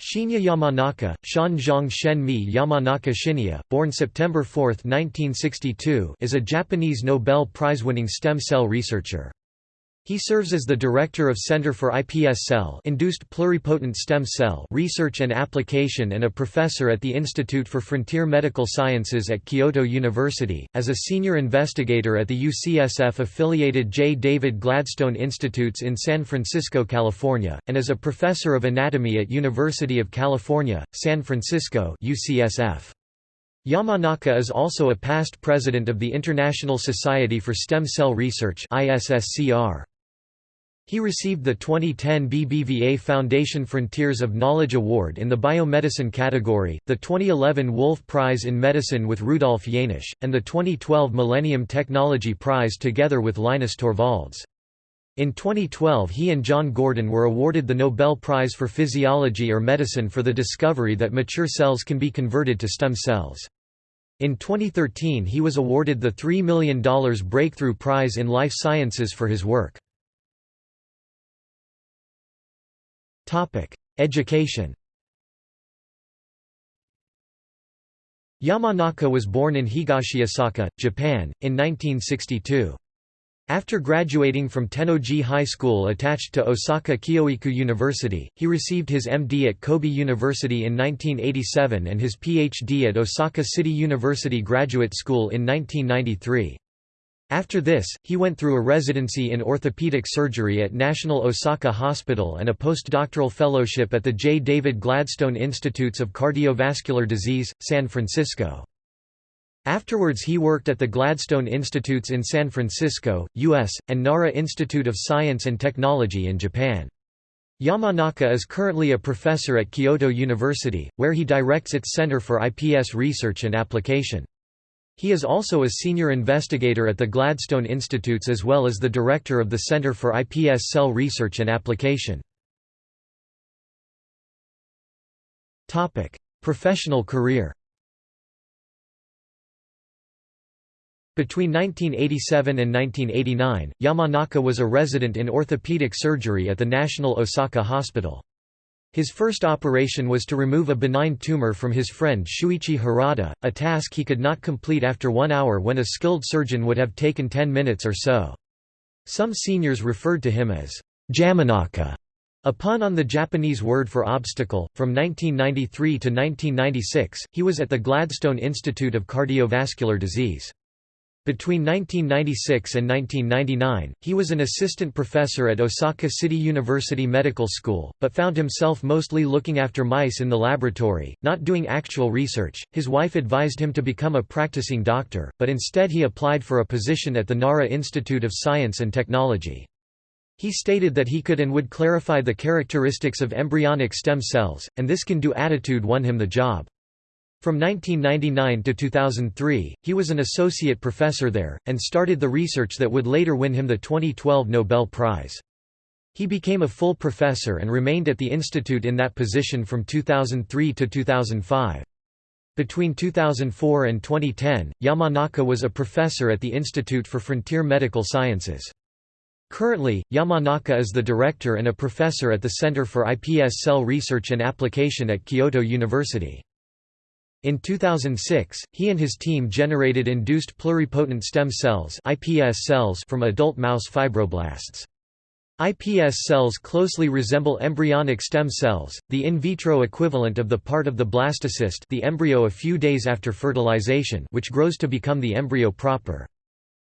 Shinya Yamanaka, Shanzhong Shenmi Yamanaka Shinya, born September 4, 1962, is a Japanese Nobel Prize-winning stem cell researcher. He serves as the director of Center for iPS cell induced pluripotent stem cell research and application and a professor at the Institute for Frontier Medical Sciences at Kyoto University, as a senior investigator at the UCSF-affiliated J. David Gladstone Institutes in San Francisco, California, and as a professor of anatomy at University of California, San Francisco UCSF. Yamanaka is also a past president of the International Society for Stem Cell Research ISSCR. He received the 2010 BBVA Foundation Frontiers of Knowledge Award in the Biomedicine category, the 2011 Wolf Prize in Medicine with Rudolf Jaenisch, and the 2012 Millennium Technology Prize together with Linus Torvalds. In 2012 he and John Gurdon were awarded the Nobel Prize for Physiology or Medicine for the discovery that mature cells can be converted to stem cells. In 2013 he was awarded the $3 million Breakthrough Prize in Life Sciences for his work. Education Yamanaka was born in Higashiosaka, Japan, in 1962. After graduating from Tennoji High School attached to Osaka Kyoiku University, he received his MD at Kobe University in 1987 and his PhD at Osaka City University Graduate School in 1993. After this, he went through a residency in orthopedic surgery at National Osaka Hospital and a postdoctoral fellowship at the J. David Gladstone Institutes of Cardiovascular Disease, San Francisco. Afterwards he worked at the Gladstone Institutes in San Francisco, U.S., and Nara Institute of Science and Technology in Japan. Yamanaka is currently a professor at Kyoto University, where he directs its Center for iPS Research and Application. He is also a senior investigator at the Gladstone Institutes as well as the director of the Center for iPS Cell Research and Application. Professional career Between 1987 and 1989, Yamanaka was a resident in orthopedic surgery at the National Osaka Hospital. His first operation was to remove a benign tumor from his friend Shuichi Harada, a task he could not complete after one hour when a skilled surgeon would have taken ten minutes or so. Some seniors referred to him as Jamanaka, a pun on the Japanese word for obstacle. From 1993 to 1996, he was at the Gladstone Institute of Cardiovascular Disease. Between 1996 and 1999, he was an assistant professor at Osaka City University Medical School, but found himself mostly looking after mice in the laboratory, not doing actual research. His wife advised him to become a practicing doctor, but instead he applied for a position at the Nara Institute of Science and Technology. He stated that he could and would clarify the characteristics of embryonic stem cells, and this can-do attitude won him the job. From 1999 to 2003, he was an associate professor there, and started the research that would later win him the 2012 Nobel Prize. He became a full professor and remained at the institute in that position from 2003 to 2005. Between 2004 and 2010, Yamanaka was a professor at the Institute for Frontier Medical Sciences. Currently, Yamanaka is the director and a professor at the Center for iPS Cell Research and Application at Kyoto University. In 2006, he and his team generated induced pluripotent stem cells (IPS cells) from adult mouse fibroblasts. IPS cells closely resemble embryonic stem cells, the in vitro equivalent of the part of the blastocyst the embryo a few days after fertilization which grows to become the embryo proper.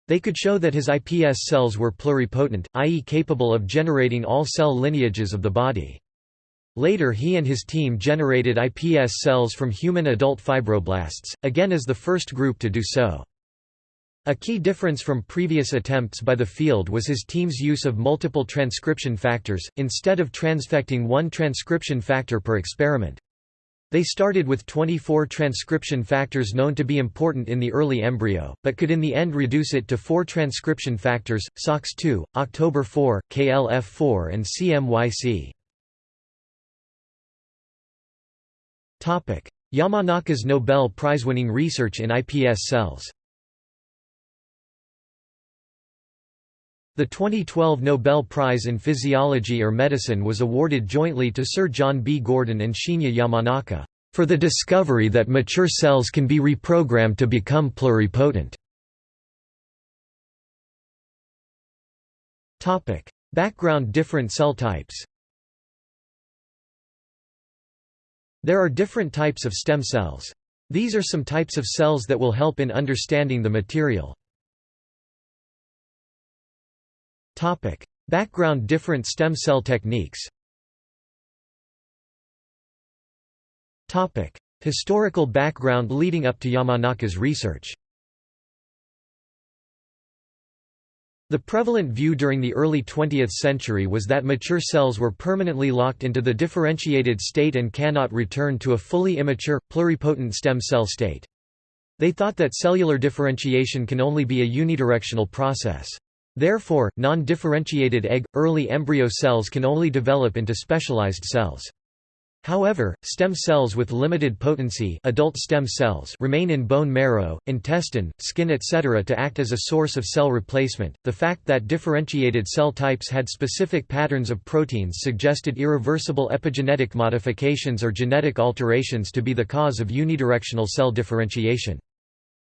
They could show that his IPS cells were pluripotent, i.e. capable of generating all cell lineages of the body. Later he and his team generated iPS cells from human adult fibroblasts, again as the first group to do so. A key difference from previous attempts by the field was his team's use of multiple transcription factors, instead of transfecting one transcription factor per experiment. They started with 24 transcription factors known to be important in the early embryo, but could in the end reduce it to four transcription factors, SOX2, October 4, KLF4 and CMYC. Yamanaka's Nobel Prize-winning research in iPS cells The 2012 Nobel Prize in Physiology or Medicine was awarded jointly to Sir John B. Gurdon and Shinya Yamanaka, "...for the discovery that mature cells can be reprogrammed to become pluripotent." Background different cell types There are different types of stem cells. These are some types of cells that will help in understanding the material. Topic: Background different stem cell techniques. Topic: Historical background leading up to Yamanaka's research. The prevalent view during the early 20th century was that mature cells were permanently locked into the differentiated state and cannot return to a fully immature, pluripotent stem cell state. They thought that cellular differentiation can only be a unidirectional process. Therefore, non-differentiated egg, early embryo cells can only develop into specialized cells. However, stem cells with limited potency adult stem cells remain in bone marrow, intestine, skin etc. to act as a source of cell replacement. The fact that differentiated cell types had specific patterns of proteins suggested irreversible epigenetic modifications or genetic alterations to be the cause of unidirectional cell differentiation.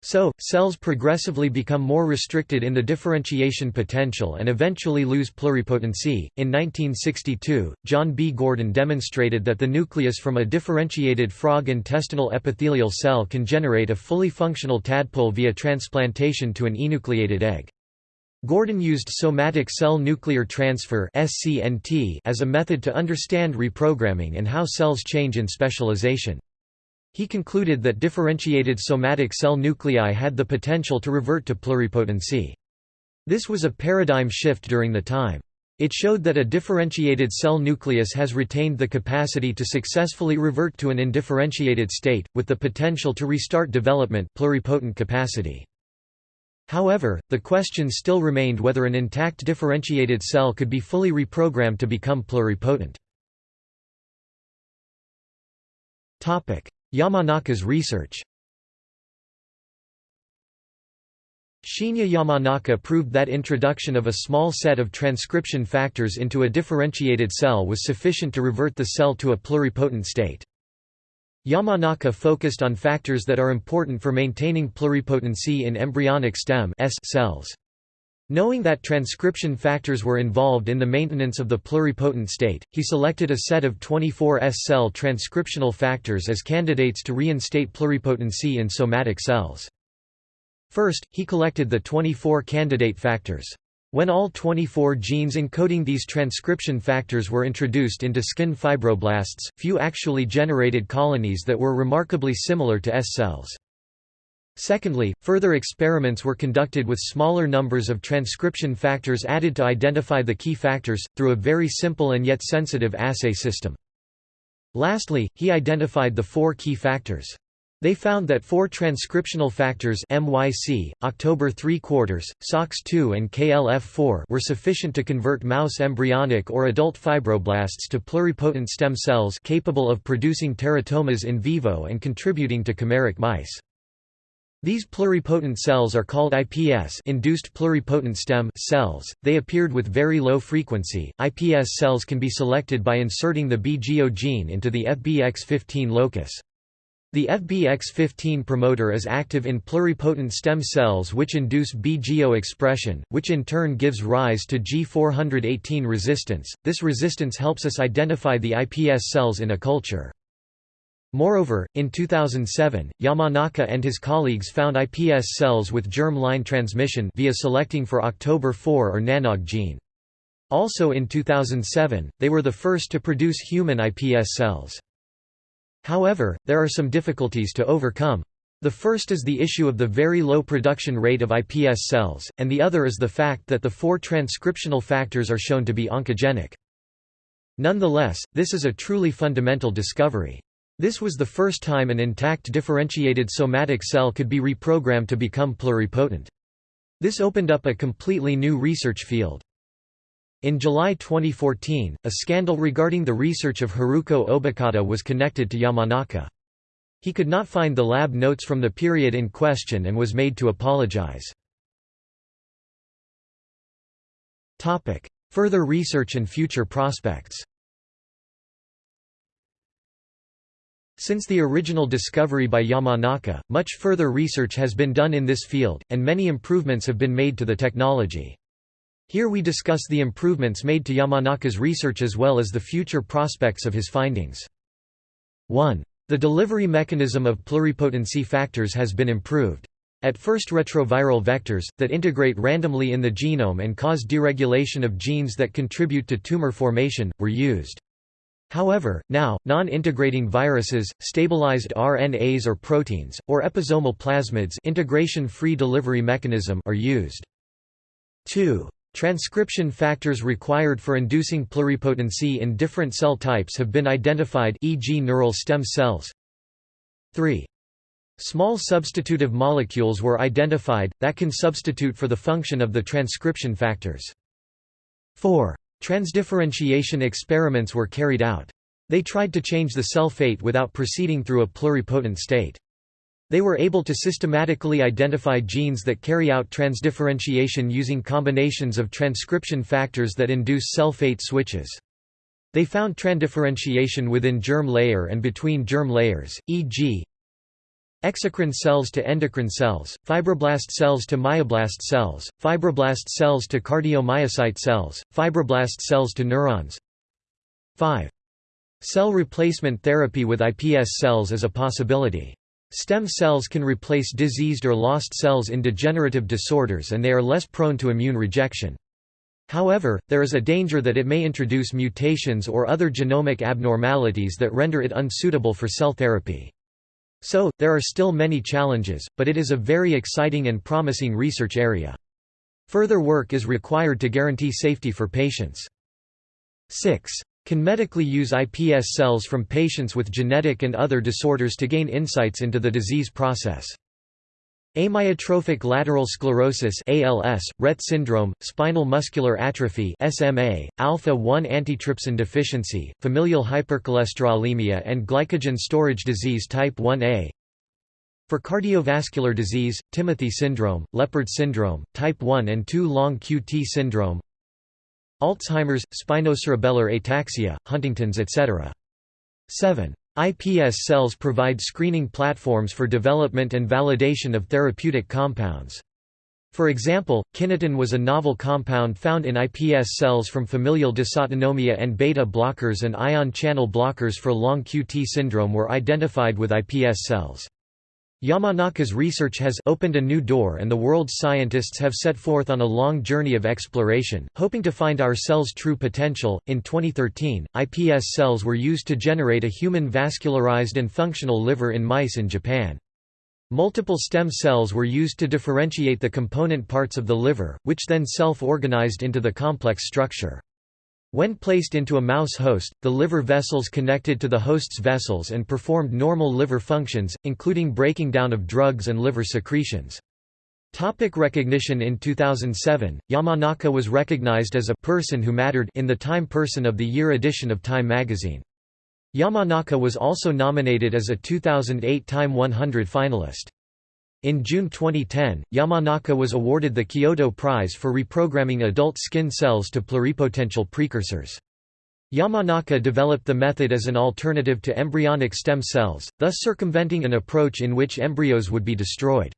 So, cells progressively become more restricted in the differentiation potential and eventually lose pluripotency. In 1962, John B. Gurdon demonstrated that the nucleus from a differentiated frog intestinal epithelial cell can generate a fully functional tadpole via transplantation to an enucleated egg. Gurdon used somatic cell nuclear transfer as a method to understand reprogramming and how cells change in specialization. He concluded that differentiated somatic cell nuclei had the potential to revert to pluripotency. This was a paradigm shift during the time. It showed that a differentiated cell nucleus has retained the capacity to successfully revert to an indifferentiated state, with the potential to restart development pluripotent capacity. However, the question still remained whether an intact differentiated cell could be fully reprogrammed to become pluripotent. Yamanaka's research Shinya Yamanaka proved that introduction of a small set of transcription factors into a differentiated cell was sufficient to revert the cell to a pluripotent state. Yamanaka focused on factors that are important for maintaining pluripotency in embryonic stem cells. Knowing that transcription factors were involved in the maintenance of the pluripotent state, he selected a set of 24 S-cell transcriptional factors as candidates to reinstate pluripotency in somatic cells. First, he collected the 24 candidate factors. When all 24 genes encoding these transcription factors were introduced into skin fibroblasts, few actually generated colonies that were remarkably similar to S cells. Secondly, further experiments were conducted with smaller numbers of transcription factors added to identify the key factors, through a very simple and yet sensitive assay system. Lastly, he identified the four key factors. They found that four transcriptional factors MYC, October 3 quarters, SOX2 and KLF4 were sufficient to convert mouse embryonic or adult fibroblasts to pluripotent stem cells capable of producing teratomas in vivo and contributing to chimeric mice. These pluripotent cells are called IPS induced pluripotent stem cells. They appeared with very low frequency. IPS cells can be selected by inserting the BGO gene into the FBX15 locus. The FBX15 promoter is active in pluripotent stem cells which induce BGO expression, which in turn gives rise to G418 resistance. This resistance helps us identify the IPS cells in a culture. Moreover, in 2007, Yamanaka and his colleagues found iPS cells with germ-line transmission via selecting for October 4 or NANOG gene. Also in 2007, they were the first to produce human iPS cells. However, there are some difficulties to overcome. The first is the issue of the very low production rate of iPS cells, and the other is the fact that the four transcriptional factors are shown to be oncogenic. Nonetheless, this is a truly fundamental discovery. This was the first time an intact differentiated somatic cell could be reprogrammed to become pluripotent. This opened up a completely new research field. In July 2014, a scandal regarding the research of Haruko Obokata was connected to Yamanaka. He could not find the lab notes from the period in question and was made to apologize. Further research and future prospects Since the original discovery by Yamanaka, much further research has been done in this field, and many improvements have been made to the technology. Here we discuss the improvements made to Yamanaka's research as well as the future prospects of his findings. 1. The delivery mechanism of pluripotency factors has been improved. At first retroviral vectors, that integrate randomly in the genome and cause deregulation of genes that contribute to tumor formation, were used. However, now, non-integrating viruses, stabilized RNAs or proteins, or episomal plasmids integration-free delivery mechanism are used. 2. Transcription factors required for inducing pluripotency in different cell types have been identified e.g. neural stem cells. 3. Small substitutive molecules were identified, that can substitute for the function of the transcription factors. 4. Transdifferentiation experiments were carried out. They tried to change the cell fate without proceeding through a pluripotent state. They were able to systematically identify genes that carry out transdifferentiation using combinations of transcription factors that induce cell fate switches. They found transdifferentiation within germ layer and between germ layers, e.g. Exocrine cells to endocrine cells, fibroblast cells to myoblast cells, fibroblast cells to cardiomyocyte cells, fibroblast cells to neurons. 5. Cell replacement therapy with iPS cells is a possibility. Stem cells can replace diseased or lost cells in degenerative disorders and they are less prone to immune rejection. However, there is a danger that it may introduce mutations or other genomic abnormalities that render it unsuitable for cell therapy. So, there are still many challenges, but it is a very exciting and promising research area. Further work is required to guarantee safety for patients. 6. Can medically use iPS cells from patients with genetic and other disorders to gain insights into the disease process. Amyotrophic lateral sclerosis ALS, Rett syndrome, spinal muscular atrophy SMA, alpha-1 antitrypsin deficiency, familial hypercholesterolemia and glycogen storage disease type 1a. For cardiovascular disease, Timothy syndrome, Leopard syndrome, type 1 and 2 long QT syndrome, Alzheimer's, spinocerebellar ataxia, Huntington's etc. 7. iPS cells provide screening platforms for development and validation of therapeutic compounds. For example, kinetin was a novel compound found in iPS cells from familial dysautonomia and beta blockers and ion channel blockers for long QT syndrome were identified with iPS cells. Yamanaka's research has opened a new door and the world's scientists have set forth on a long journey of exploration, hoping to find our cells' true potential. In 2013, iPS cells were used to generate a human vascularized and functional liver in mice in Japan. Multiple stem cells were used to differentiate the component parts of the liver, which then self-organized into the complex structure. When placed into a mouse host, the liver vessels connected to the host's vessels and performed normal liver functions, including breaking down of drugs and liver secretions. Topic recognition In 2007, Yamanaka was recognized as a «person who mattered» in the Time Person of the Year edition of Time magazine. Yamanaka was also nominated as a 2008 Time 100 finalist. In June 2010, Yamanaka was awarded the Kyoto Prize for reprogramming adult skin cells to pluripotential precursors. Yamanaka developed the method as an alternative to embryonic stem cells, thus circumventing an approach in which embryos would be destroyed.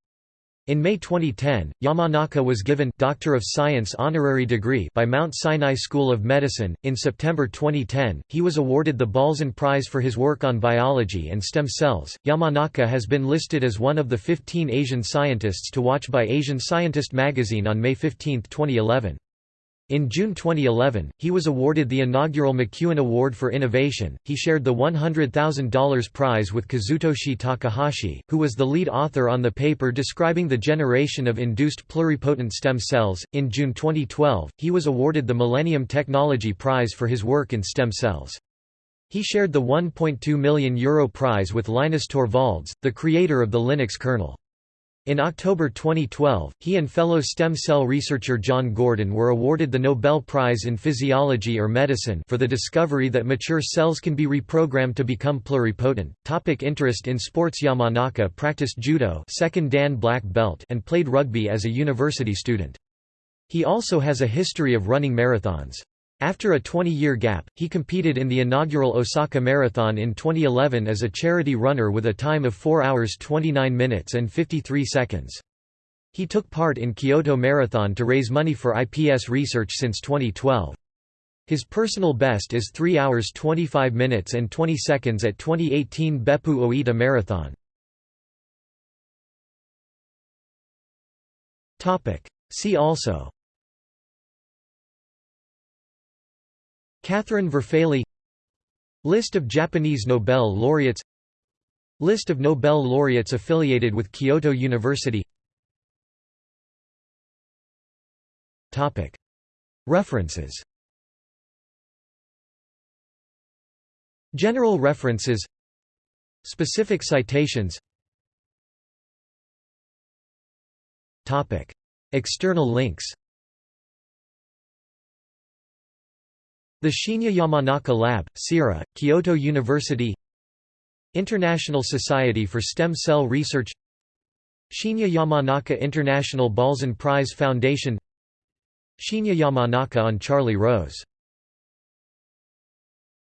In May 2010, Yamanaka was given Doctor of Science honorary degree by Mount Sinai School of Medicine. In September 2010, he was awarded the Balzan Prize for his work on biology and stem cells. Yamanaka has been listed as one of the 15 Asian scientists to watch by Asian Scientist magazine on May 15, 2011. In June 2011, he was awarded the inaugural McEwen Award for Innovation. He shared the $100,000 prize with Kazutoshi Takahashi, who was the lead author on the paper describing the generation of induced pluripotent stem cells. In June 2012, he was awarded the Millennium Technology Prize for his work in stem cells. He shared the €1.2 million Euro prize with Linus Torvalds, the creator of the Linux kernel. In October 2012, he and fellow stem cell researcher John Gurdon were awarded the Nobel Prize in Physiology or Medicine for the discovery that mature cells can be reprogrammed to become pluripotent. Topic interest in sports Yamanaka practiced judo second Dan black belt and played rugby as a university student. He also has a history of running marathons. After a 20-year gap, he competed in the inaugural Osaka Marathon in 2011 as a charity runner with a time of 4 hours 29 minutes and 53 seconds. He took part in Kyoto Marathon to raise money for IPS research since 2012. His personal best is 3 hours 25 minutes and 20 seconds at 2018 Beppu Oita Marathon. See also Catherine Verfaillie List of Japanese Nobel laureates List of Nobel laureates affiliated with Kyoto University. References. General references. Specific citations. External links The Shinya Yamanaka Lab, CIRA, Kyoto University International Society for Stem Cell Research Shinya Yamanaka International Balzan Prize Foundation Shinya Yamanaka on Charlie Rose